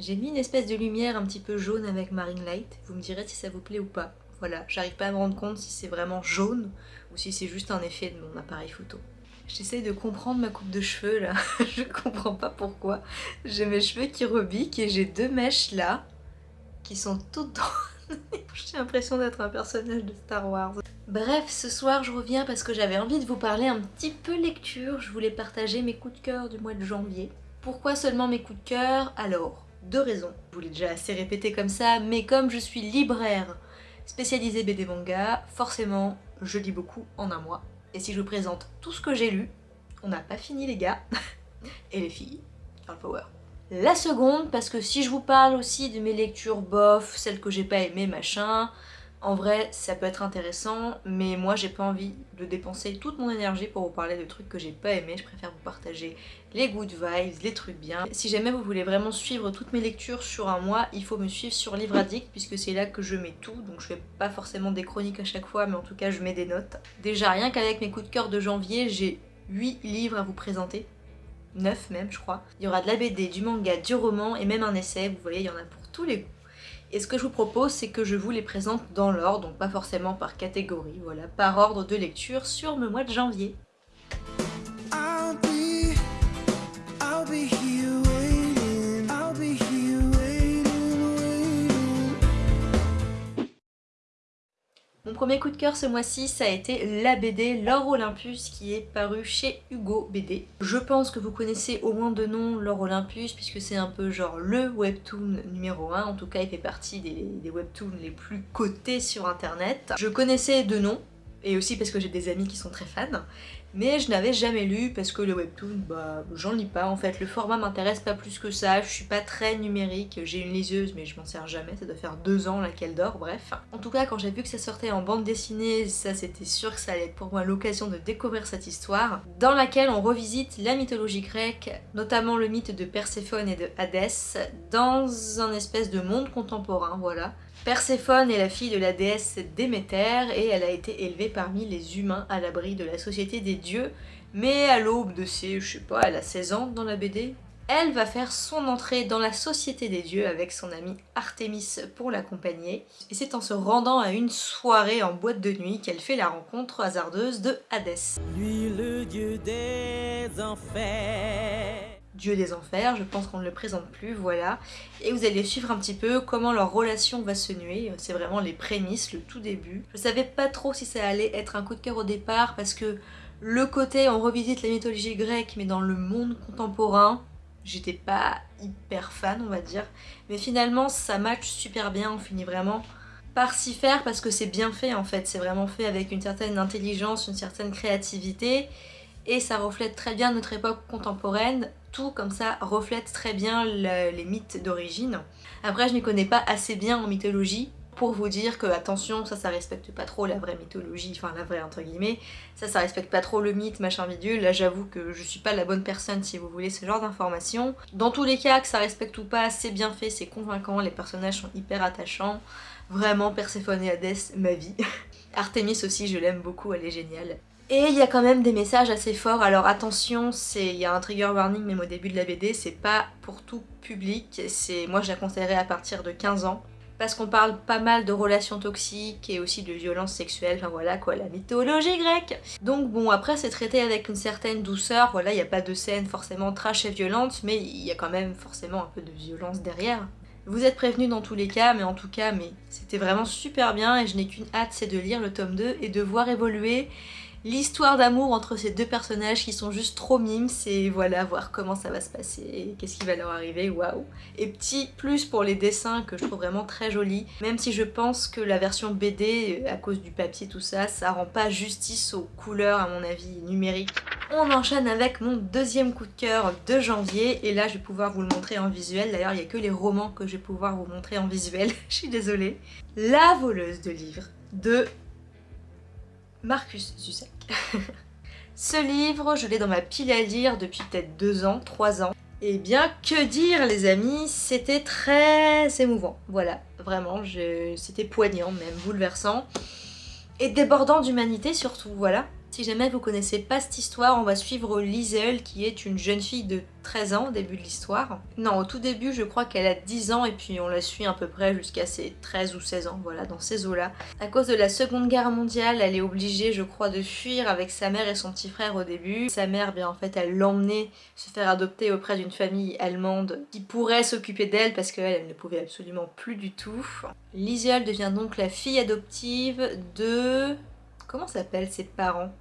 J'ai mis une espèce de lumière un petit peu jaune avec Marine Light, vous me direz si ça vous plaît ou pas. Voilà, j'arrive pas à me rendre compte si c'est vraiment jaune ou si c'est juste un effet de mon appareil photo. J'essaie de comprendre ma coupe de cheveux là, je comprends pas pourquoi. J'ai mes cheveux qui rebiquent et j'ai deux mèches là qui sont toutes dans... J'ai l'impression d'être un personnage de Star Wars. Bref, ce soir je reviens parce que j'avais envie de vous parler un petit peu lecture. Je voulais partager mes coups de cœur du mois de janvier. Pourquoi seulement mes coups de cœur? Alors, deux raisons. Je vous l'ai déjà assez répété comme ça, mais comme je suis libraire spécialisée BD manga, forcément je lis beaucoup en un mois. Et si je vous présente tout ce que j'ai lu, on n'a pas fini les gars, et les filles, girl power. La seconde, parce que si je vous parle aussi de mes lectures bof, celles que j'ai pas aimées, machin, en vrai, ça peut être intéressant, mais moi j'ai pas envie de dépenser toute mon énergie pour vous parler de trucs que j'ai pas aimés. Je préfère vous partager les good vibes, les trucs bien. Si jamais vous voulez vraiment suivre toutes mes lectures sur un mois, il faut me suivre sur Livre Addict, puisque c'est là que je mets tout. Donc je fais pas forcément des chroniques à chaque fois, mais en tout cas je mets des notes. Déjà, rien qu'avec mes coups de cœur de janvier, j'ai 8 livres à vous présenter. 9 même, je crois. Il y aura de la BD, du manga, du roman et même un essai. Vous voyez, il y en a pour tous les goûts. Et ce que je vous propose, c'est que je vous les présente dans l'ordre, donc pas forcément par catégorie, voilà, par ordre de lecture sur le mois de janvier. Mon premier coup de cœur ce mois-ci, ça a été la BD L'Or Olympus qui est paru chez Hugo BD. Je pense que vous connaissez au moins de nom L'Or Olympus puisque c'est un peu genre le webtoon numéro 1. En tout cas, il fait partie des, des webtoons les plus cotés sur internet. Je connaissais de nom, et aussi parce que j'ai des amis qui sont très fans mais je n'avais jamais lu parce que le webtoon, bah j'en lis pas en fait, le format m'intéresse pas plus que ça, je suis pas très numérique, j'ai une liseuse mais je m'en sers jamais, ça doit faire deux ans là qu'elle dort, bref. En tout cas quand j'ai vu que ça sortait en bande dessinée, ça c'était sûr que ça allait être pour moi l'occasion de découvrir cette histoire, dans laquelle on revisite la mythologie grecque, notamment le mythe de Perséphone et de Hadès, dans un espèce de monde contemporain, voilà. Perséphone est la fille de la déesse Déméter et elle a été élevée parmi les humains à l'abri de la société des dieux, mais à l'aube de ses, je sais pas, elle a 16 ans dans la BD, elle va faire son entrée dans la société des dieux avec son amie Artémis pour l'accompagner. Et c'est en se rendant à une soirée en boîte de nuit qu'elle fait la rencontre hasardeuse de Hadès. Lui le dieu des enfers dieu des enfers, je pense qu'on ne le présente plus, voilà. Et vous allez suivre un petit peu comment leur relation va se nuer, c'est vraiment les prémices, le tout début. Je savais pas trop si ça allait être un coup de cœur au départ, parce que le côté on revisite la mythologie grecque, mais dans le monde contemporain, j'étais pas hyper fan, on va dire. Mais finalement, ça match super bien, on finit vraiment par s'y faire, parce que c'est bien fait en fait, c'est vraiment fait avec une certaine intelligence, une certaine créativité, et ça reflète très bien notre époque contemporaine, tout comme ça reflète très bien les mythes d'origine. Après je n'y connais pas assez bien en mythologie pour vous dire que attention ça ça respecte pas trop la vraie mythologie, enfin la vraie entre guillemets, ça ça respecte pas trop le mythe machin bidule, là j'avoue que je suis pas la bonne personne si vous voulez ce genre d'informations. Dans tous les cas que ça respecte ou pas, c'est bien fait, c'est convaincant, les personnages sont hyper attachants, vraiment Perséphone et Hadès, ma vie. Artemis aussi je l'aime beaucoup, elle est géniale. Et il y a quand même des messages assez forts, alors attention, il y a un trigger warning même au début de la BD, c'est pas pour tout public, moi je la conseillerais à partir de 15 ans, parce qu'on parle pas mal de relations toxiques et aussi de violences sexuelles, enfin voilà quoi, la mythologie grecque. Donc bon, après c'est traité avec une certaine douceur, voilà, il n'y a pas de scène forcément trash et violente, mais il y a quand même forcément un peu de violence derrière. Vous êtes prévenus dans tous les cas, mais en tout cas, mais c'était vraiment super bien et je n'ai qu'une hâte, c'est de lire le tome 2 et de voir évoluer l'histoire d'amour entre ces deux personnages qui sont juste trop mimes, c'est voilà, voir comment ça va se passer, qu'est-ce qui va leur arriver, waouh. Et petit plus pour les dessins que je trouve vraiment très jolis, même si je pense que la version BD, à cause du papier tout ça, ça rend pas justice aux couleurs à mon avis numériques. On enchaîne avec mon deuxième coup de cœur de janvier et là je vais pouvoir vous le montrer en visuel, d'ailleurs il n'y a que les romans que je vais pouvoir vous montrer en visuel, je suis désolée. La voleuse de livres de Marcus Zusak. Ce livre, je l'ai dans ma pile à lire depuis peut-être deux ans, trois ans. Et eh bien, que dire les amis, c'était très émouvant. Voilà, vraiment, c'était poignant même, bouleversant. Et débordant d'humanité surtout, voilà. Si jamais vous connaissez pas cette histoire, on va suivre Liesel qui est une jeune fille de 13 ans au début de l'histoire. Non, au tout début, je crois qu'elle a 10 ans et puis on la suit à peu près jusqu'à ses 13 ou 16 ans, voilà, dans ces eaux-là. À cause de la Seconde Guerre mondiale, elle est obligée, je crois, de fuir avec sa mère et son petit frère au début. Sa mère, bien en fait, elle l'emmenait se faire adopter auprès d'une famille allemande qui pourrait s'occuper d'elle parce qu'elle, elle ne pouvait absolument plus du tout. Liesel devient donc la fille adoptive de... Comment s'appellent ses parents?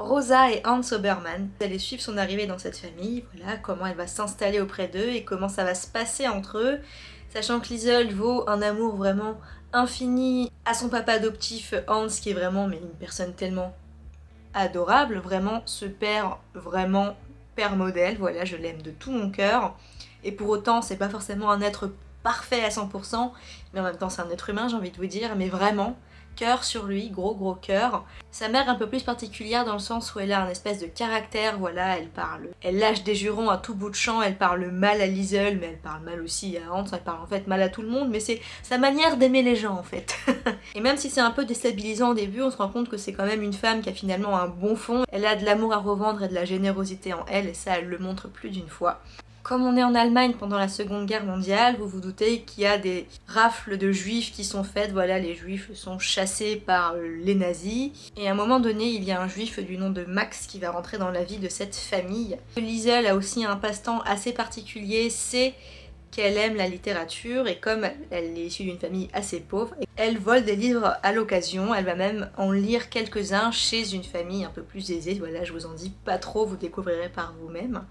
Rosa et Hans Obermann. Vous allez suivre son arrivée dans cette famille, voilà, comment elle va s'installer auprès d'eux et comment ça va se passer entre eux, sachant que Liesel vaut un amour vraiment infini à son papa adoptif Hans, qui est vraiment mais une personne tellement adorable, vraiment ce père, vraiment père modèle, voilà, je l'aime de tout mon cœur. Et pour autant, c'est pas forcément un être parfait à 100%, mais en même temps c'est un être humain, j'ai envie de vous dire, mais vraiment, sur lui, gros gros cœur. Sa mère un peu plus particulière dans le sens où elle a un espèce de caractère, voilà, elle parle, elle lâche des jurons à tout bout de champ, elle parle mal à Liesel, mais elle parle mal aussi à Hans, elle parle en fait mal à tout le monde, mais c'est sa manière d'aimer les gens en fait. et même si c'est un peu déstabilisant au début, on se rend compte que c'est quand même une femme qui a finalement un bon fond, elle a de l'amour à revendre et de la générosité en elle, et ça elle le montre plus d'une fois. Comme on est en Allemagne pendant la Seconde Guerre mondiale, vous vous doutez qu'il y a des rafles de juifs qui sont faites, voilà, les juifs sont chassés par euh, les nazis. Et à un moment donné, il y a un juif du nom de Max qui va rentrer dans la vie de cette famille. Liesel a aussi un passe-temps assez particulier, c'est qu'elle aime la littérature et comme elle est issue d'une famille assez pauvre, elle vole des livres à l'occasion, elle va même en lire quelques-uns chez une famille un peu plus aisée, voilà je vous en dis pas trop, vous découvrirez par vous-même.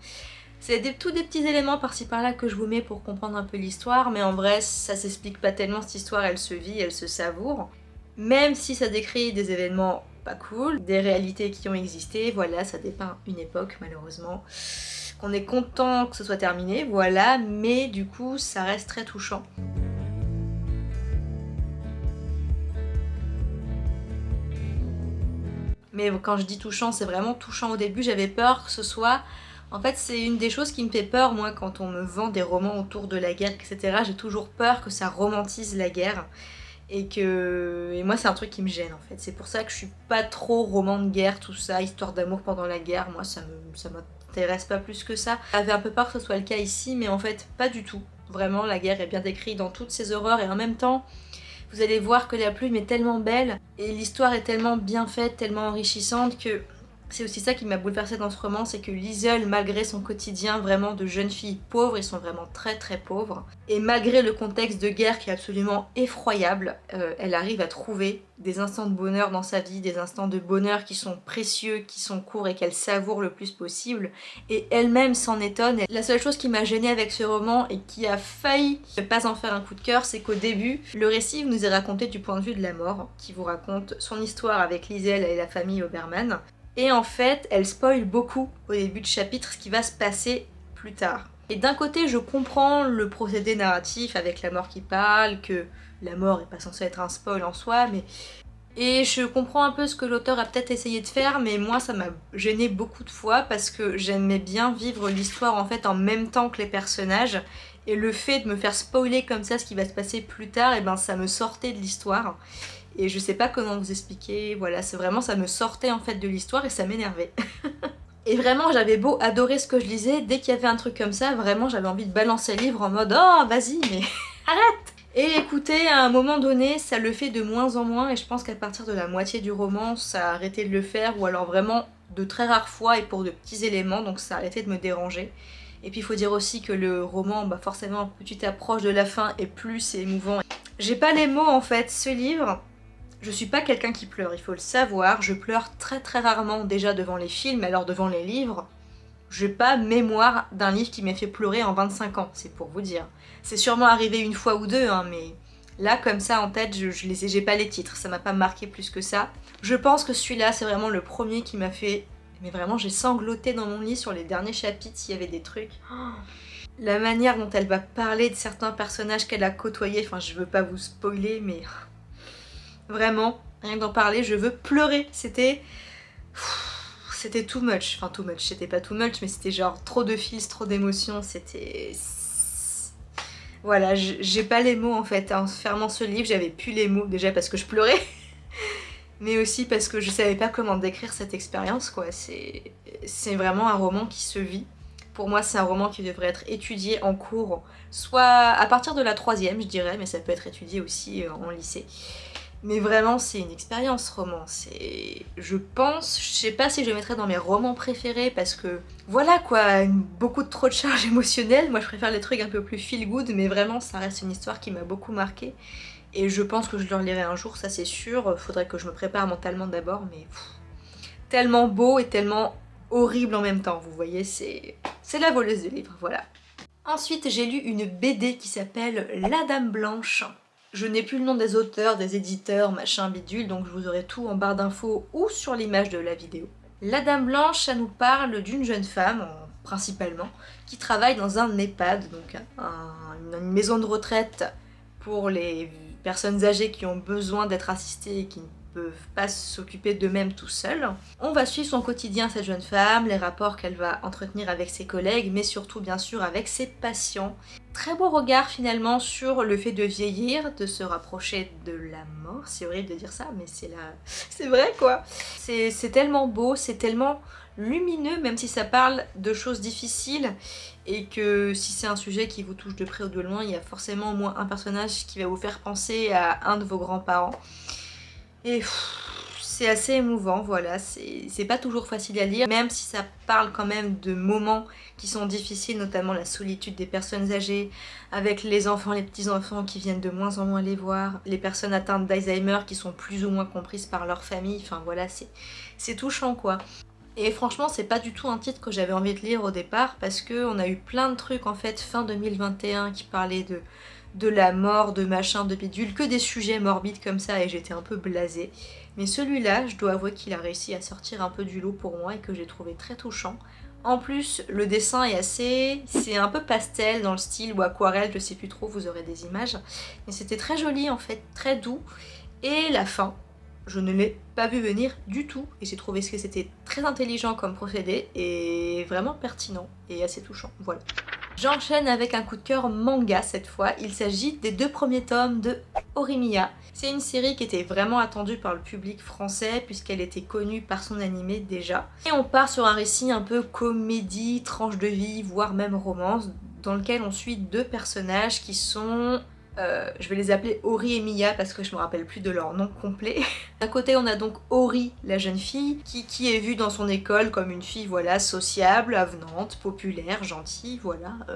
C'est tous des petits éléments par-ci par-là que je vous mets pour comprendre un peu l'histoire, mais en vrai, ça s'explique pas tellement, cette histoire, elle se vit, elle se savoure. Même si ça décrit des événements pas cool, des réalités qui ont existé, voilà, ça dépeint une époque, malheureusement. On est content que ce soit terminé, voilà, mais du coup, ça reste très touchant. Mais quand je dis touchant, c'est vraiment touchant au début, j'avais peur que ce soit en fait, c'est une des choses qui me fait peur, moi, quand on me vend des romans autour de la guerre, etc. J'ai toujours peur que ça romantise la guerre. Et que... Et moi, c'est un truc qui me gêne, en fait. C'est pour ça que je suis pas trop roman de guerre, tout ça, histoire d'amour pendant la guerre. Moi, ça me... ça m'intéresse pas plus que ça. J'avais un peu peur que ce soit le cas ici, mais en fait, pas du tout. Vraiment, la guerre est bien décrite dans toutes ses horreurs, et en même temps... Vous allez voir que la plume est tellement belle, et l'histoire est tellement bien faite, tellement enrichissante que c'est aussi ça qui m'a bouleversée dans ce roman, c'est que Liesel, malgré son quotidien vraiment de jeune fille pauvre, ils sont vraiment très très pauvres, et malgré le contexte de guerre qui est absolument effroyable, euh, elle arrive à trouver des instants de bonheur dans sa vie, des instants de bonheur qui sont précieux, qui sont courts et qu'elle savoure le plus possible, et elle-même s'en étonne. La seule chose qui m'a gênée avec ce roman et qui a failli ne pas en faire un coup de cœur, c'est qu'au début, le récit nous est raconté du point de vue de la mort, qui vous raconte son histoire avec Liesel et la famille Obermann, et en fait, elle spoil beaucoup au début de chapitre ce qui va se passer plus tard. Et d'un côté, je comprends le procédé narratif avec la mort qui parle, que la mort est pas censée être un spoil en soi, mais... Et je comprends un peu ce que l'auteur a peut-être essayé de faire, mais moi ça m'a gêné beaucoup de fois parce que j'aimais bien vivre l'histoire en fait en même temps que les personnages, et le fait de me faire spoiler comme ça ce qui va se passer plus tard, et eh ben ça me sortait de l'histoire et je sais pas comment vous expliquer, voilà, c'est vraiment, ça me sortait en fait de l'histoire et ça m'énervait. et vraiment, j'avais beau adorer ce que je lisais, dès qu'il y avait un truc comme ça, vraiment, j'avais envie de balancer le livre en mode « Oh, vas-y, mais arrête !» Et écoutez, à un moment donné, ça le fait de moins en moins, et je pense qu'à partir de la moitié du roman, ça a arrêté de le faire, ou alors vraiment de très rares fois et pour de petits éléments, donc ça a arrêté de me déranger. Et puis il faut dire aussi que le roman, bah forcément, plus tu t'approches de la fin et plus émouvant. J'ai pas les mots en fait, ce livre, je suis pas quelqu'un qui pleure, il faut le savoir. Je pleure très très rarement déjà devant les films, alors devant les livres. J'ai pas mémoire d'un livre qui m'ait fait pleurer en 25 ans, c'est pour vous dire. C'est sûrement arrivé une fois ou deux, hein, mais là comme ça en tête, je, je j'ai pas les titres, ça m'a pas marqué plus que ça. Je pense que celui-là c'est vraiment le premier qui m'a fait... Mais vraiment j'ai sangloté dans mon lit sur les derniers chapitres s'il y avait des trucs. la manière dont elle va parler de certains personnages qu'elle a côtoyés, enfin je veux pas vous spoiler mais Vraiment, rien que d'en parler, je veux pleurer. C'était... C'était too much. Enfin, too much. C'était pas too much, mais c'était genre trop de fils, trop d'émotions. C'était... Voilà, j'ai pas les mots en fait. En fermant ce livre, j'avais plus les mots déjà parce que je pleurais. mais aussi parce que je savais pas comment décrire cette expérience quoi. C'est vraiment un roman qui se vit. Pour moi c'est un roman qui devrait être étudié en cours, soit à partir de la troisième je dirais, mais ça peut être étudié aussi euh, en lycée. Mais vraiment, c'est une expérience roman. C'est, je pense, je sais pas si je le mettrais dans mes romans préférés parce que voilà quoi, beaucoup de trop de charges émotionnelles. Moi, je préfère les trucs un peu plus feel good, mais vraiment, ça reste une histoire qui m'a beaucoup marqué. Et je pense que je le relirai un jour, ça c'est sûr. Faudrait que je me prépare mentalement d'abord, mais tellement beau et tellement horrible en même temps. Vous voyez, c'est c'est la voleuse de livres, voilà. Ensuite, j'ai lu une BD qui s'appelle La Dame Blanche. Je n'ai plus le nom des auteurs, des éditeurs, machin bidule, donc je vous aurai tout en barre d'infos ou sur l'image de la vidéo. La Dame Blanche, ça nous parle d'une jeune femme, principalement, qui travaille dans un EHPAD, donc une maison de retraite pour les personnes âgées qui ont besoin d'être assistées et qui pas s'occuper d'eux-mêmes tout seuls. On va suivre son quotidien, cette jeune femme, les rapports qu'elle va entretenir avec ses collègues, mais surtout bien sûr avec ses patients. Très beau regard finalement sur le fait de vieillir, de se rapprocher de la mort, c'est horrible de dire ça, mais c'est la... c'est vrai quoi C'est tellement beau, c'est tellement lumineux, même si ça parle de choses difficiles, et que si c'est un sujet qui vous touche de près ou de loin, il y a forcément au moins un personnage qui va vous faire penser à un de vos grands-parents. Et c'est assez émouvant, voilà, c'est pas toujours facile à lire, même si ça parle quand même de moments qui sont difficiles, notamment la solitude des personnes âgées, avec les enfants, les petits-enfants qui viennent de moins en moins les voir, les personnes atteintes d'Alzheimer qui sont plus ou moins comprises par leur famille, enfin voilà, c'est touchant quoi. Et franchement, c'est pas du tout un titre que j'avais envie de lire au départ, parce qu'on a eu plein de trucs en fait fin 2021 qui parlaient de de la mort, de machin, de bidule, que des sujets morbides comme ça et j'étais un peu blasée. Mais celui-là, je dois avouer qu'il a réussi à sortir un peu du lot pour moi et que j'ai trouvé très touchant. En plus, le dessin est assez... c'est un peu pastel dans le style ou aquarelle, je sais plus trop, vous aurez des images. Mais c'était très joli en fait, très doux. Et la fin, je ne l'ai pas vu venir du tout et j'ai trouvé que c'était très intelligent comme procédé et vraiment pertinent et assez touchant, voilà. J'enchaîne avec un coup de cœur manga cette fois. Il s'agit des deux premiers tomes de Orimiya. C'est une série qui était vraiment attendue par le public français puisqu'elle était connue par son animé déjà. Et on part sur un récit un peu comédie, tranche de vie, voire même romance, dans lequel on suit deux personnages qui sont euh, je vais les appeler Ori et Mia parce que je me rappelle plus de leur nom complet. D'un côté on a donc Ori, la jeune fille, qui, qui, est vue dans son école comme une fille voilà sociable, avenante, populaire, gentille, voilà. Euh,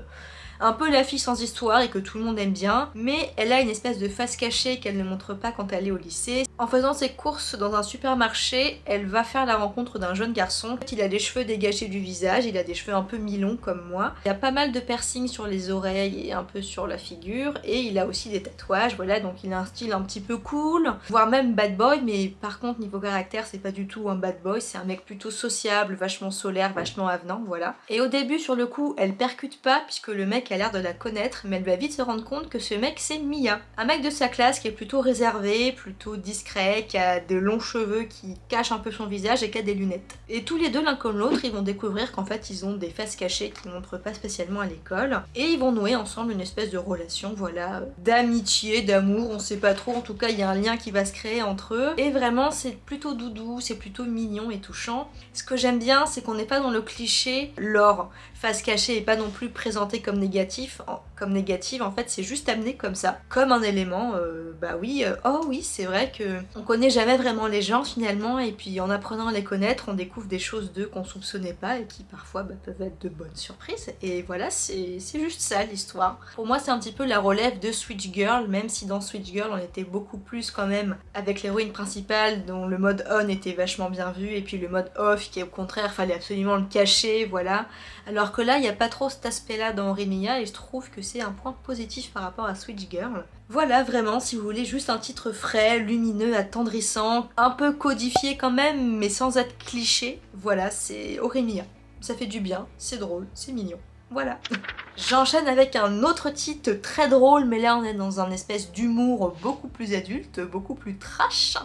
un peu la fille sans histoire et que tout le monde aime bien, mais elle a une espèce de face cachée qu'elle ne montre pas quand elle est au lycée. En faisant ses courses dans un supermarché, elle va faire la rencontre d'un jeune garçon. Il a des cheveux dégagés du visage, il a des cheveux un peu mi-longs comme moi. Il a pas mal de piercings sur les oreilles et un peu sur la figure, et il a aussi des tatouages, voilà, donc il a un style un petit peu cool, voire même bad boy, mais par contre niveau caractère c'est pas du tout un bad boy, c'est un mec plutôt sociable, vachement solaire, vachement avenant, voilà. Et au début sur le coup elle percute pas puisque le mec a l'air de la connaître, mais elle va vite se rendre compte que ce mec c'est Mia. Un mec de sa classe qui est plutôt réservé, plutôt discret, qui a de longs cheveux qui cachent un peu son visage et qui a des lunettes. Et tous les deux, l'un comme l'autre, ils vont découvrir qu'en fait ils ont des faces cachées qu'ils montrent pas spécialement à l'école. Et ils vont nouer ensemble une espèce de relation, voilà, d'amitié, d'amour, on sait pas trop, en tout cas il y a un lien qui va se créer entre eux. Et vraiment c'est plutôt doudou, c'est plutôt mignon et touchant. Ce que j'aime bien, c'est qu'on n'est pas dans le cliché, l'or, face cachée et pas non plus présenté comme négatif, comme négative en fait c'est juste amené comme ça, comme un élément, euh, bah oui, euh, oh oui c'est vrai que on connaît jamais vraiment les gens finalement et puis en apprenant à les connaître on découvre des choses d'eux qu'on soupçonnait pas et qui parfois bah, peuvent être de bonnes surprises et voilà c'est juste ça l'histoire. Pour moi c'est un petit peu la relève de Switch Girl même si dans Switch Girl on était beaucoup plus quand même avec l'héroïne principale dont le mode on était vachement bien vu et puis le mode off qui au contraire fallait absolument le cacher voilà alors que là, il n'y a pas trop cet aspect-là dans Remia et je trouve que c'est un point positif par rapport à Switch Girl. Voilà, vraiment, si vous voulez juste un titre frais, lumineux, attendrissant, un peu codifié quand même, mais sans être cliché, voilà, c'est Oremia. Ça fait du bien, c'est drôle, c'est mignon. Voilà. J'enchaîne avec un autre titre très drôle, mais là on est dans un espèce d'humour beaucoup plus adulte, beaucoup plus trash.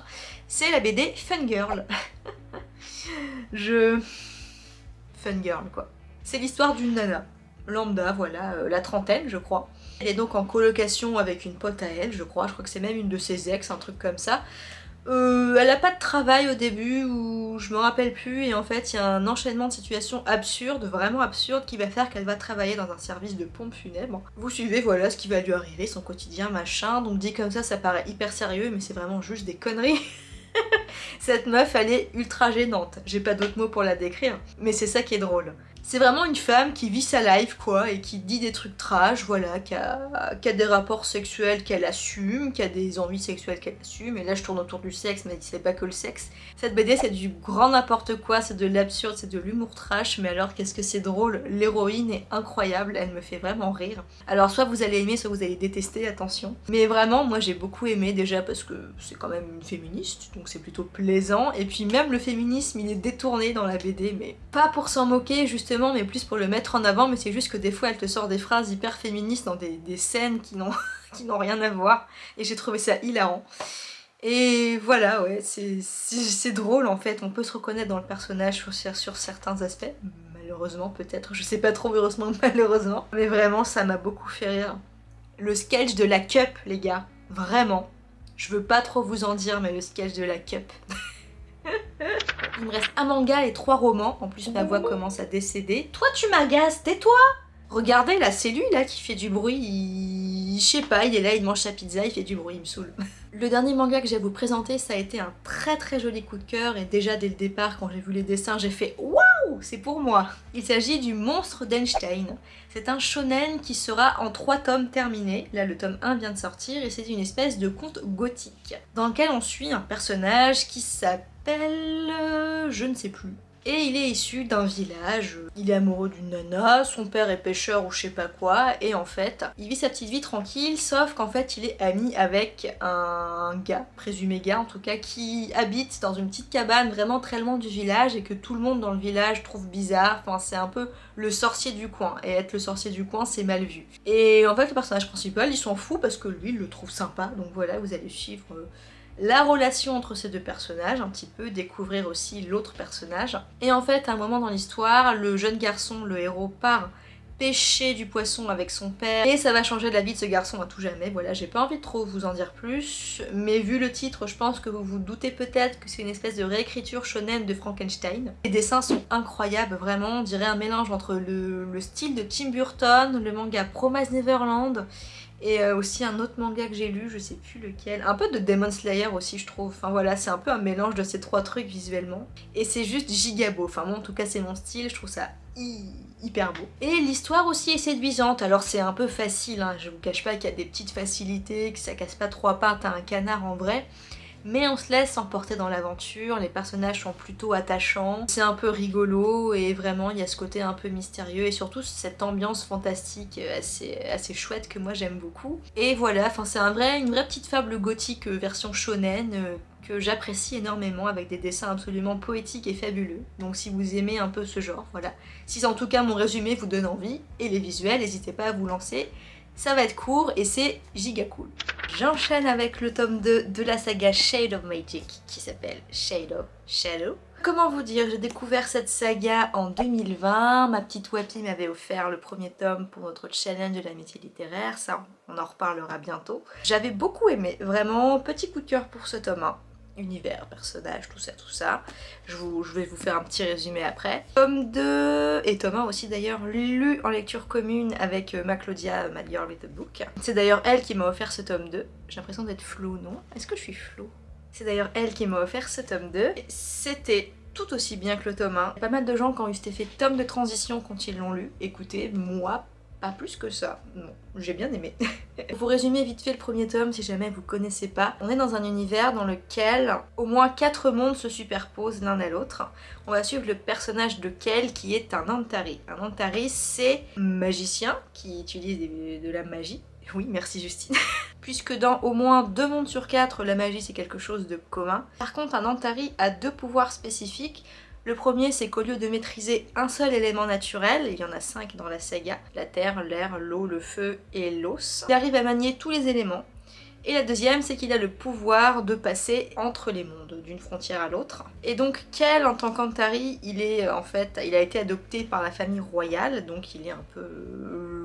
C'est la BD Fun Girl. Je... Fun Girl, quoi. C'est l'histoire d'une nana, lambda, voilà, euh, la trentaine je crois. Elle est donc en colocation avec une pote à elle, je crois, je crois que c'est même une de ses ex, un truc comme ça. Euh, elle a pas de travail au début ou je me rappelle plus et en fait il y a un enchaînement de situations absurdes, vraiment absurdes qui va faire qu'elle va travailler dans un service de pompe funèbre. Vous suivez voilà ce qui va lui arriver, son quotidien machin, donc dit comme ça ça paraît hyper sérieux mais c'est vraiment juste des conneries. Cette meuf elle est ultra gênante, j'ai pas d'autres mots pour la décrire, mais c'est ça qui est drôle. C'est vraiment une femme qui vit sa life, quoi, et qui dit des trucs trash, voilà, qui a, des rapports sexuels qu'elle assume, qui a des envies sexuelles qu'elle assume, et là je tourne autour du sexe, mais c'est pas que le sexe. Cette BD c'est du grand n'importe quoi, c'est de l'absurde, c'est de l'humour trash, mais alors qu'est-ce que c'est drôle, l'héroïne est incroyable, elle me fait vraiment rire. Alors soit vous allez aimer, soit vous allez détester, attention. Mais vraiment, moi j'ai beaucoup aimé déjà parce que c'est quand même une féministe, donc c'est plutôt plaisant, et puis même le féminisme il est détourné dans la BD, mais pas pour s'en moquer justement, mais plus pour le mettre en avant, mais c'est juste que des fois elle te sort des phrases hyper féministes dans des, scènes qui n'ont rien à voir, et j'ai trouvé ça hilarant. Et voilà, ouais, c'est drôle en fait, on peut se reconnaître dans le personnage sur, certains aspects, malheureusement peut-être, je sais pas trop heureusement malheureusement, mais vraiment ça m'a beaucoup fait rire. Le sketch de la cup, les gars, vraiment, je veux pas trop vous en dire, mais le sketch de la cup... Il me reste un manga et trois romans. En plus, ma voix commence à décéder. Toi, tu m'agaces, tais-toi Regardez, c'est lui, là, qui fait du bruit. Je sais pas, il est là, il mange sa pizza, il fait du bruit, il me saoule. Le dernier manga que j'ai à vous présenter, ça a été un très très joli coup de cœur. Et déjà, dès le départ, quand j'ai vu les dessins, j'ai fait « Waouh C'est pour moi !» Il s'agit du Monstre d'Einstein. C'est un shonen qui sera en trois tomes terminés. Là, le tome 1 vient de sortir et c'est une espèce de conte gothique dans lequel on suit un personnage qui s'appelle euh, je ne sais plus. Et il est issu d'un village, il est amoureux d'une nana, son père est pêcheur ou je sais pas quoi, et en fait, il vit sa petite vie tranquille, sauf qu'en fait il est ami avec un gars, présumé gars en tout cas, qui habite dans une petite cabane vraiment très loin du village et que tout le monde dans le village trouve bizarre, enfin c'est un peu le sorcier du coin, et être le sorcier du coin c'est mal vu. Et en fait le personnage principal il s'en fout parce que lui il le trouve sympa, donc voilà vous allez suivre... Euh, la relation entre ces deux personnages, un petit peu, découvrir aussi l'autre personnage. Et en fait, à un moment dans l'histoire, le jeune garçon, le héros, part pêcher du poisson avec son père et ça va changer la vie de ce garçon à tout jamais. Voilà, j'ai pas envie de trop vous en dire plus, mais vu le titre, je pense que vous vous doutez peut-être que c'est une espèce de réécriture shonen de Frankenstein. Les dessins sont incroyables, vraiment, on dirait un mélange entre le, le style de Tim Burton, le manga Promise Neverland et euh, aussi un autre manga que j'ai lu, je sais plus lequel. Un peu de Demon Slayer aussi je trouve. Enfin voilà, c'est un peu un mélange de ces trois trucs visuellement. Et c'est juste giga beau. Enfin moi en tout cas c'est mon style, je trouve ça hyper beau. Et l'histoire aussi est séduisante. Alors c'est un peu facile, hein. je vous cache pas qu'il y a des petites facilités, que ça casse pas trois pattes à un canard en vrai mais on se laisse emporter dans l'aventure, les personnages sont plutôt attachants, c'est un peu rigolo et vraiment il y a ce côté un peu mystérieux et surtout cette ambiance fantastique assez, chouette que moi j'aime beaucoup. Et voilà, c'est une vraie petite fable gothique euh, version shonen euh, que j'apprécie énormément avec des dessins absolument poétiques et fabuleux. Donc si vous aimez un peu ce genre, voilà. Si en tout cas mon résumé vous donne envie, et les visuels, n'hésitez pas à vous lancer. Ça va être court et c'est giga cool. J'enchaîne avec le tome 2 de la saga Shade of Magic qui s'appelle Shade of Shadow. Comment vous dire, j'ai découvert cette saga en 2020, ma petite Wapi m'avait offert le premier tome pour notre challenge de l'amitié littéraire, ça on en reparlera bientôt. J'avais beaucoup aimé, vraiment petit coup de cœur pour ce tome 1 univers, personnages, tout ça, tout ça. Je, vais vous faire un petit résumé après. Tome 2 et tome 1 aussi d'ailleurs lu en lecture commune avec euh, ma Claudia, ma girl with a book. C'est d'ailleurs elle qui m'a offert ce tome 2. J'ai l'impression d'être flou, non? Est-ce que je suis flou C'est d'ailleurs elle qui m'a offert ce tome 2. C'était tout aussi bien que le tome 1. Pas mal de gens qui ont eu cet effet tome de transition quand ils l'ont lu. Écoutez, moi, pas plus que ça. J'ai bien aimé. Pour vous résumer vite fait le premier tome, si jamais vous connaissez pas, on est dans un univers dans lequel au moins quatre mondes se superposent l'un à l'autre. On va suivre le personnage de Kel qui est un Antari. Un Antari, c'est magicien qui utilise de la magie. Oui, merci Justine. Puisque dans au moins deux mondes sur quatre, la magie c'est quelque chose de commun. Par contre, un Antari a deux pouvoirs spécifiques. Le premier, c'est qu'au lieu de maîtriser un seul élément naturel, il y en a cinq dans la saga, la terre, l'air, l'eau, le feu et l'os, il arrive à manier tous les éléments. Et la deuxième, c'est qu'il a le pouvoir de passer entre les mondes, d'une frontière à l'autre. Et donc Kel, en tant qu'Antari, il est en fait, il a été adopté par la famille royale, donc il est un peu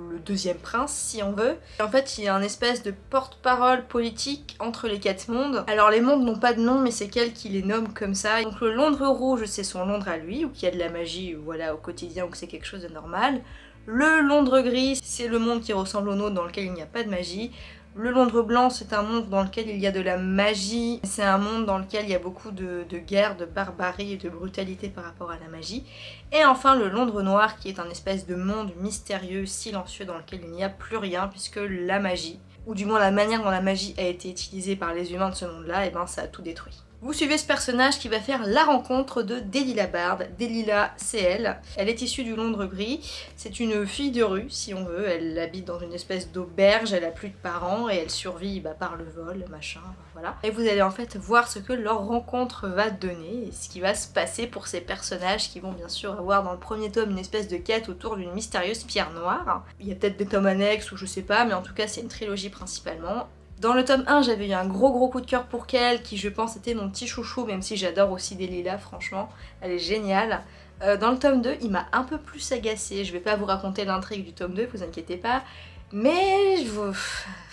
le deuxième prince si on veut. en fait il a un espèce de porte-parole politique entre les quatre mondes. Alors les mondes n'ont pas de nom mais c'est qu'elle qui les nomme comme ça. Donc le Londres rouge c'est son Londres à lui, ou qui a de la magie voilà, au quotidien ou que c'est quelque chose de normal. Le Londres gris c'est le monde qui ressemble au nôtre dans lequel il n'y a pas de magie. Le Londres blanc, c'est un monde dans lequel il y a de la magie. C'est un monde dans lequel il y a beaucoup de, guerre, de barbarie et de brutalité par rapport à la magie. Et enfin, le Londres noir, qui est un espèce de monde mystérieux, silencieux, dans lequel il n'y a plus rien, puisque la magie, ou du moins la manière dont la magie a été utilisée par les humains de ce monde-là, et eh ben ça a tout détruit. Vous suivez ce personnage qui va faire la rencontre de Delila Bard. Delila, c'est elle. Elle est issue du Londres gris. C'est une fille de rue, si on veut. Elle habite dans une espèce d'auberge, elle a plus de parents et elle survit bah, par le vol, machin, voilà. Et vous allez en fait voir ce que leur rencontre va donner et ce qui va se passer pour ces personnages qui vont bien sûr avoir dans le premier tome une espèce de quête autour d'une mystérieuse pierre noire. Il y a peut-être des tomes annexes ou je sais pas, mais en tout cas c'est une trilogie principalement. Dans le tome 1, j'avais eu un gros gros coup de cœur pour Kel, qui je pense était mon petit chouchou, même si j'adore aussi Delila, franchement, elle est géniale. Euh, dans le tome 2, il m'a un peu plus agacé, je vais pas vous raconter l'intrigue du tome 2, vous inquiétez pas, mais vous...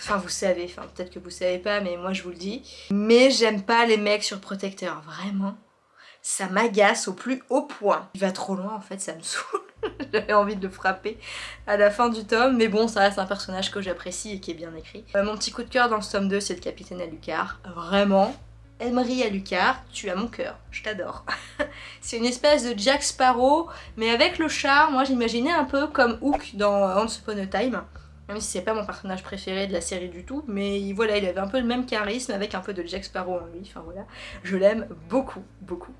Enfin vous savez, enfin peut-être que vous savez pas, mais moi je vous le dis. Mais j'aime pas les mecs surprotecteurs, vraiment. Ça m'agace au plus haut point. Il va trop loin en fait, ça me saoule. J'avais envie de le frapper à la fin du tome, mais bon, ça reste un personnage que j'apprécie et qui est bien écrit. Euh, mon petit coup de cœur dans ce tome 2, c'est le capitaine Alucard. Vraiment, Emery Alucard, tu as mon cœur, je t'adore. c'est une espèce de Jack Sparrow, mais avec le charme, moi j'imaginais un peu comme Hook dans Once Upon a Time. Même si c'est pas mon personnage préféré de la série du tout, mais voilà, il avait un peu le même charisme avec un peu de Jack Sparrow en lui, enfin voilà. Je l'aime beaucoup, beaucoup.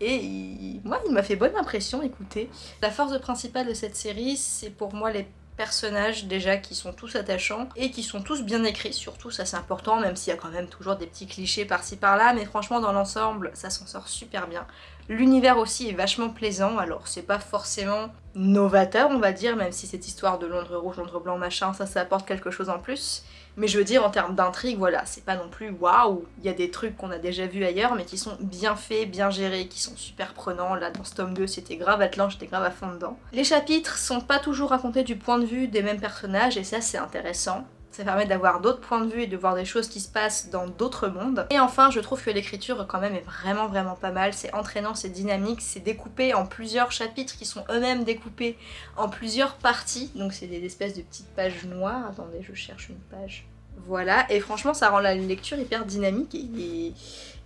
Et moi, il m'a fait bonne impression, écoutez. La force principale de cette série, c'est pour moi les personnages déjà qui sont tous attachants et qui sont tous bien écrits surtout ça c'est important même s'il y a quand même toujours des petits clichés par-ci par-là mais franchement dans l'ensemble ça s'en sort super bien. L'univers aussi est vachement plaisant alors c'est pas forcément novateur on va dire même si cette histoire de Londres rouge, Londres blanc machin ça ça apporte quelque chose en plus mais je veux dire, en termes d'intrigue, voilà, c'est pas non plus waouh. Il y a des trucs qu'on a déjà vus ailleurs, mais qui sont bien faits, bien gérés, qui sont super prenants. Là, dans ce tome 2, c'était grave attelant, j'étais grave à fond dedans. Les chapitres sont pas toujours racontés du point de vue des mêmes personnages, et ça, c'est intéressant. Ça permet d'avoir d'autres points de vue et de voir des choses qui se passent dans d'autres mondes. Et enfin, je trouve que l'écriture quand même est vraiment vraiment pas mal. C'est entraînant, c'est dynamique, c'est découpé en plusieurs chapitres qui sont eux-mêmes découpés en plusieurs parties. Donc c'est des espèces de petites pages noires. Attendez, je cherche une page. Voilà, et franchement ça rend la lecture hyper dynamique et,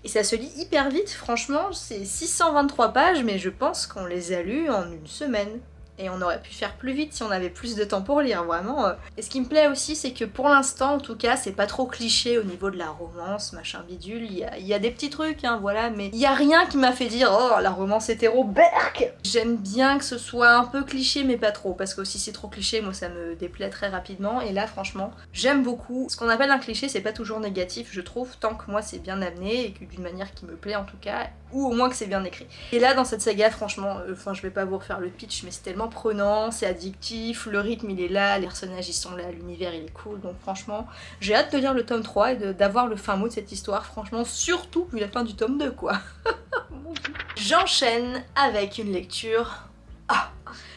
ça se lit hyper vite. Franchement, c'est 623 pages, mais je pense qu'on les a lus en une semaine et on aurait pu faire plus vite si on avait plus de temps pour lire, vraiment. Euh. Et ce qui me plaît aussi, c'est que pour l'instant, en tout cas, c'est pas trop cliché au niveau de la romance, machin bidule. Il y a, des petits trucs, hein, voilà, mais il y a rien qui m'a fait dire « Oh, la romance hétéro, berk !» J'aime bien que ce soit un peu cliché, mais pas trop, parce que si c'est trop cliché, moi ça me déplaît très rapidement. Et là, franchement, j'aime beaucoup. Ce qu'on appelle un cliché, c'est pas toujours négatif, je trouve, tant que moi c'est bien amené, et que d'une manière qui me plaît en tout cas, ou au moins que c'est bien écrit. Et là, dans cette saga, franchement, euh, enfin, je vais pas vous refaire le pitch, mais c'est tellement prenant, c'est addictif, le rythme il est là, les personnages ils sont là, l'univers il est cool, donc franchement, j'ai hâte de lire le tome 3 et d'avoir le fin mot de cette histoire, franchement, surtout vu la fin du tome 2, quoi. J'enchaîne avec une lecture... Ah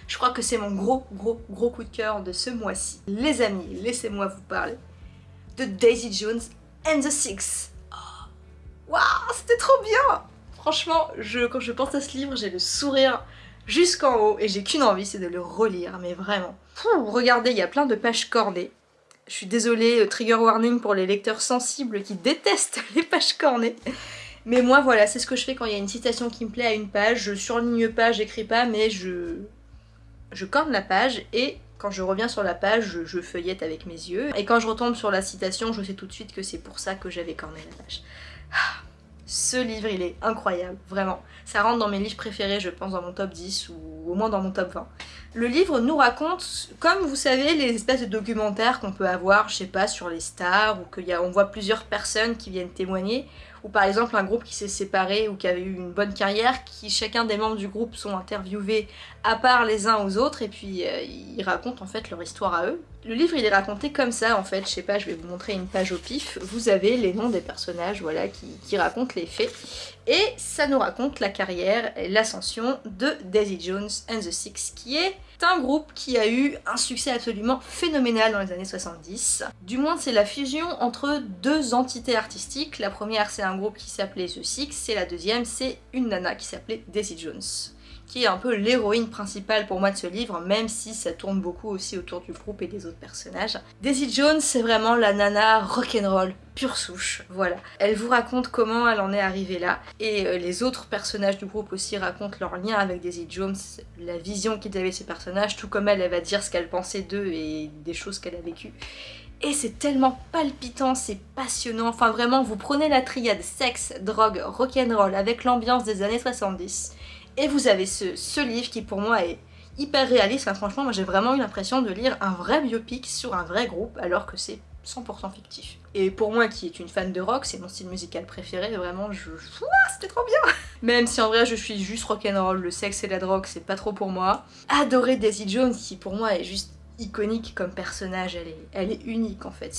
je crois que c'est mon gros, gros, gros coup de cœur de ce mois-ci. Les amis, laissez-moi vous parler de Daisy Jones and the Six. Oh, waouh, c'était trop bien Franchement, quand je pense à ce livre, j'ai le sourire jusqu'en haut et j'ai qu'une envie, c'est de le relire, mais vraiment. regardez, il y a plein de pages cornées. Je suis désolée, euh, trigger warning pour les lecteurs sensibles qui détestent les pages cornées. Mais moi, voilà, c'est ce que je fais quand il y a une citation qui me plaît à une page. Je surligne pas, j'écris pas, mais je... Je corne la page et quand je reviens sur la page, je, feuillette avec mes yeux. Et quand je retombe sur la citation, je sais tout de suite que c'est pour ça que j'avais corné la page. Ah. Ce livre, il est incroyable, vraiment. Ça rentre dans mes livres préférés, je pense, dans mon top 10 ou au moins dans mon top 20. Le livre nous raconte, comme vous savez, les espèces de documentaires qu'on peut avoir, je sais pas, sur les stars, ou qu'on voit plusieurs personnes qui viennent témoigner, ou par exemple un groupe qui s'est séparé ou qui avait eu une bonne carrière, qui chacun des membres du groupe sont interviewés à part les uns aux autres, et puis euh, ils racontent en fait leur histoire à eux, Le livre il est raconté comme ça en fait, je sais pas, je vais vous montrer une page au pif. Vous avez les noms des personnages voilà, qui, qui racontent les faits. Et ça nous raconte la carrière et l'ascension de Daisy Jones and the Six, qui est un groupe qui a eu un succès absolument phénoménal dans les années 70. Du moins c'est la fusion entre deux entités artistiques. La première c'est un groupe qui s'appelait The Six, et la deuxième c'est une nana qui s'appelait Daisy Jones qui est un peu l'héroïne principale pour moi de ce livre, même si ça tourne beaucoup aussi autour du groupe et des autres personnages. Daisy Jones, c'est vraiment la nana rock'n'roll, pure souche, voilà. Elle vous raconte comment elle en est arrivée là, et euh, les autres personnages du groupe aussi racontent leur lien avec Daisy Jones, la vision qu'ils avaient de ces personnages, tout comme elle, elle va dire ce qu'elle pensait d'eux et des choses qu'elle a vécues. Et c'est tellement palpitant, c'est passionnant, enfin vraiment, vous prenez la triade sexe, drogue, rock'n'roll avec l'ambiance des années 70, et vous avez ce, livre qui pour moi est hyper réaliste. franchement, moi j'ai vraiment eu l'impression de lire un vrai biopic sur un vrai groupe alors que c'est 100% fictif. Et pour moi qui est une fan de rock, c'est mon style musical préféré, vraiment je... c'était trop bien Même si en vrai je suis juste rock'n'roll, le sexe et la drogue c'est pas trop pour moi. Adorer Daisy Jones qui pour moi est juste iconique comme personnage, elle est, elle est unique en fait.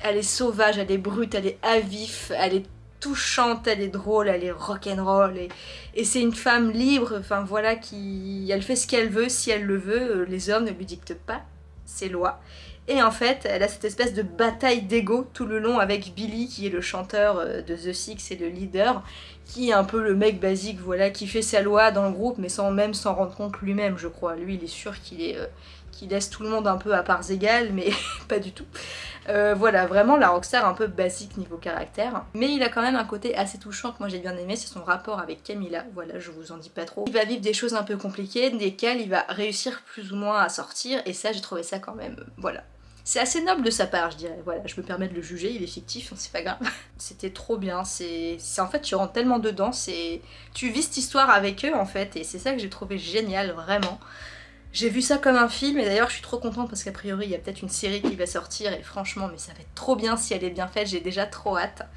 Elle est sauvage, elle est brute, elle est avif, elle est touchante, elle est drôle, elle est rock'n'roll et, et c'est une femme libre, enfin voilà, qui elle fait ce qu'elle veut, si elle le veut, euh, les hommes ne lui dictent pas ses lois. Et en fait, elle a cette espèce de bataille d'ego tout le long avec Billy, qui est le chanteur euh, de The Six et le leader, qui est un peu le mec basique, voilà, qui fait sa loi dans le groupe, mais sans même s'en rendre compte lui-même, je crois. Lui, il est sûr qu'il est, euh, qu'il laisse tout le monde un peu à parts égales, mais pas du tout. Euh, voilà, vraiment la rockstar un peu basique niveau caractère. Mais il a quand même un côté assez touchant que moi j'ai bien aimé, c'est son rapport avec Camilla. Voilà, je vous en dis pas trop. Il va vivre des choses un peu compliquées, desquelles il va réussir plus ou moins à sortir, et ça j'ai trouvé ça quand même, voilà, c'est assez noble de sa part, je dirais. Voilà, je me permets de le juger, il est fictif, c'est pas grave. C'était trop bien, c'est... En fait, tu rentres tellement dedans, c'est... Tu vis cette histoire avec eux, en fait, et c'est ça que j'ai trouvé génial, vraiment. J'ai vu ça comme un film, et d'ailleurs je suis trop contente parce qu'a priori il y a peut-être une série qui va sortir, et franchement, mais ça va être trop bien si elle est bien faite, j'ai déjà trop hâte.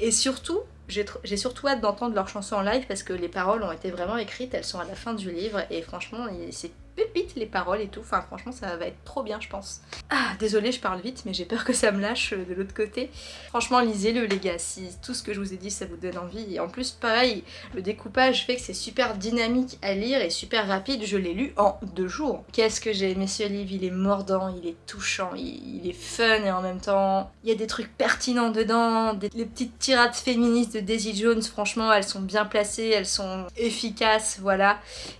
Et surtout, j'ai surtout hâte d'entendre leurs chansons en live parce que les paroles ont été vraiment écrites, elles sont à la fin du livre, et franchement, c'est pépite les paroles et tout, enfin franchement ça va être trop bien je pense. Ah désolée je parle vite mais j'ai peur que ça me lâche euh, de l'autre côté. Franchement lisez-le les gars, si tout ce que je vous ai dit ça vous donne envie. Et en plus pareil le découpage fait que c'est super dynamique à lire et super rapide, je l'ai lu en deux jours. Qu'est-ce que j'ai aimé ce livre, il est mordant, il est touchant, il, est fun et en même temps il y a des trucs pertinents dedans, les petites tirades féministes de Daisy Jones franchement elles sont bien placées, elles sont efficaces voilà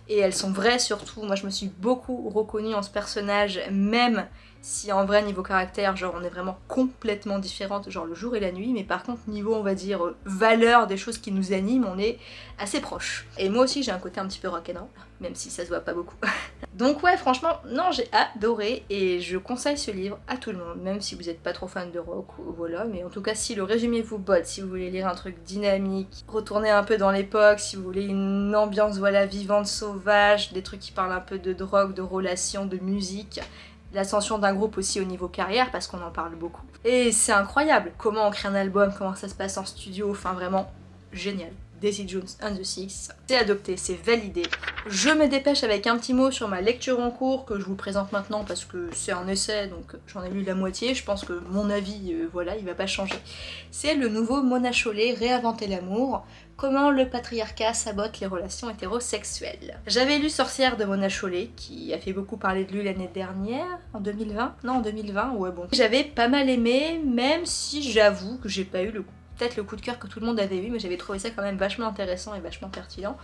et elles sont vraies surtout, moi je me suis beaucoup reconnue en ce personnage, même si en vrai niveau caractère, genre on est vraiment complètement différentes, genre le jour et la nuit, mais par contre niveau on va dire valeur des choses qui nous animent, on est assez proche. Et moi aussi j'ai un côté un petit peu rock'n'roll, même si ça se voit pas beaucoup. Donc ouais franchement, non j'ai adoré et je conseille ce livre à tout le monde, même si vous n'êtes pas trop fan de rock voilà, mais en tout cas si le résumé vous botte, si vous voulez lire un truc dynamique, retourner un peu dans l'époque, si vous voulez une ambiance voilà vivante, sauvage, des trucs qui parlent un peu de drogue, de relations, de musique, l'ascension d'un groupe aussi au niveau carrière parce qu'on en parle beaucoup. Et c'est incroyable comment on crée un album, comment ça se passe en studio, enfin vraiment génial. Daisy Jones and the Six. C'est adopté, c'est validé. Je me dépêche avec un petit mot sur ma lecture en cours que je vous présente maintenant parce que c'est un essai donc j'en ai lu la moitié. Je pense que mon avis, euh, voilà, il va pas changer. C'est le nouveau Mona Chollet, Réinventer l'amour. Comment le patriarcat sabote les relations hétérosexuelles. J'avais lu Sorcière de Mona Chollet, qui a fait beaucoup parler de lui l'année dernière, en 2020 Non, en 2020, ouais bon. J'avais pas mal aimé, même si j'avoue que j'ai pas eu peut-être le coup de cœur que tout le monde avait eu, mais j'avais trouvé ça quand même vachement intéressant et vachement pertinent.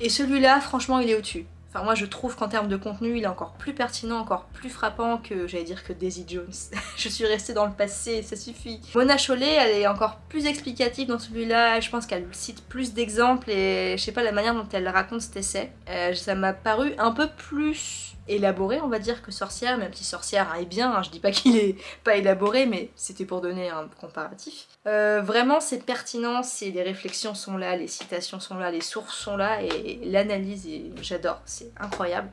Et celui-là, franchement, il est au-dessus. Enfin, moi, je trouve qu'en termes de contenu, il est encore plus pertinent, encore plus frappant que, j'allais dire, que Daisy Jones. je suis restée dans le passé, ça suffit. Mona Chollet, elle est encore plus explicative dans celui-là. Je pense qu'elle cite plus d'exemples et, je sais pas, la manière dont elle raconte cet essai. Euh, ça m'a paru un peu plus élaboré on va dire que Sorcière, même si Sorcière est bien, hein, je dis pas qu'il est pas élaboré mais c'était pour donner un comparatif. Euh, vraiment c'est pertinent, les réflexions sont là, les citations sont là, les sources sont là et l'analyse j'adore, c'est incroyable.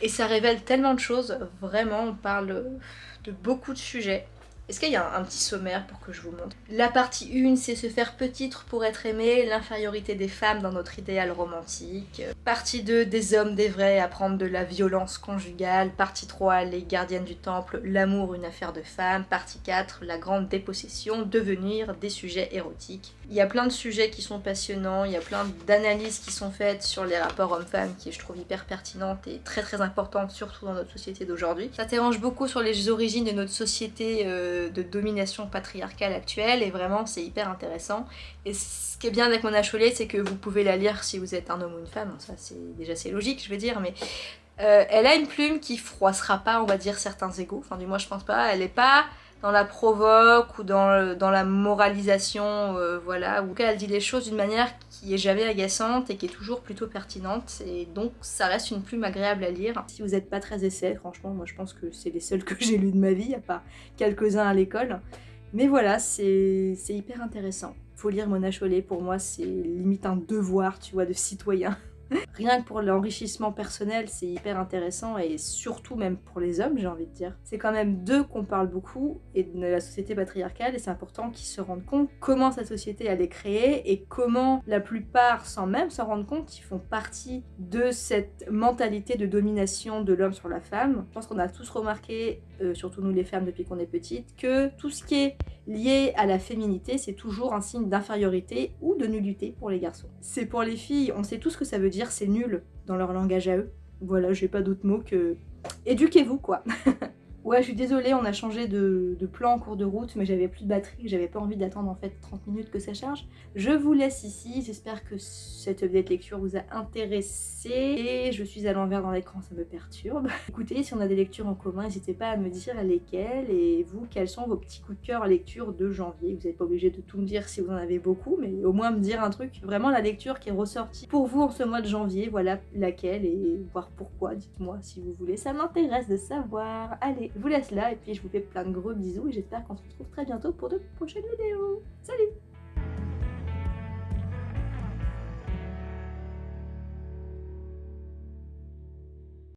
Et ça révèle tellement de choses, vraiment on parle de beaucoup de sujets Est-ce qu'il y a un, petit sommaire pour que je vous montre? La partie 1, c'est se faire petitre pour être aimé, l'infériorité des femmes dans notre idéal romantique. Partie 2, des hommes, des vrais, apprendre de la violence conjugale. Partie 3, les gardiennes du temple, l'amour, une affaire de femme. Partie 4, la grande dépossession, devenir des sujets érotiques. Il y a plein de sujets qui sont passionnants, il y a plein d'analyses qui sont faites sur les rapports hommes-femmes qui je trouve hyper pertinentes et très très importantes, surtout dans notre société d'aujourd'hui. Ça t'arrange beaucoup sur les origines de notre société euh, de domination patriarcale actuelle et vraiment c'est hyper intéressant. Et ce qui est bien avec Mona Chollet, c'est que vous pouvez la lire si vous êtes un homme ou une femme, ça c'est déjà c'est logique je veux dire, mais euh, elle a une plume qui froissera pas on va dire certains égaux, enfin du moins je pense pas, elle est pas dans la provoque ou dans, dans la moralisation, euh, voilà, ou elle dit les choses d'une manière qui est jamais agaçante et qui est toujours plutôt pertinente, et donc ça reste une plume agréable à lire. Si vous n'êtes pas très essai, franchement, moi je pense que c'est les seuls que j'ai lus de ma vie, à part quelques-uns à l'école. Mais voilà, c'est hyper intéressant. Faut lire Mona Chollet, pour moi c'est limite un devoir, tu vois, de citoyen. Rien que pour l'enrichissement personnel, c'est hyper intéressant et surtout même pour les hommes, j'ai envie de dire. C'est quand même d'eux qu'on parle beaucoup et de la société patriarcale et c'est important qu'ils se rendent compte comment sa société elle est créée et comment la plupart, sans même s'en rendre compte, ils font partie de cette mentalité de domination de l'homme sur la femme. Je pense qu'on a tous remarqué, euh, surtout nous les femmes depuis qu'on est petites, que tout ce qui est lié à la féminité, c'est toujours un signe d'infériorité ou de nullité pour les garçons. C'est pour les filles, on sait tout ce que ça veut dire, c'est nul dans leur langage à eux. Voilà, j'ai pas d'autre mot que... Éduquez-vous, quoi Ouais, je suis désolée, on a changé de, plan en cours de route, mais j'avais plus de batterie, j'avais pas envie d'attendre en fait 30 minutes que ça charge. Je vous laisse ici, j'espère que cette vedette lecture vous a intéressé. Et je suis à l'envers dans l'écran, ça me perturbe. Écoutez, si on a des lectures en commun, n'hésitez pas à me dire lesquelles, et vous, quels sont vos petits coups de cœur lecture de janvier? Vous n'êtes pas obligé de tout me dire si vous en avez beaucoup, mais au moins me dire un truc, vraiment la lecture qui est ressortie pour vous en ce mois de janvier, voilà laquelle, et voir pourquoi, dites-moi si vous voulez, ça m'intéresse de savoir. Allez, je vous laisse là et puis je vous fais plein de gros bisous et j'espère qu'on se retrouve très bientôt pour de prochaines vidéos. Salut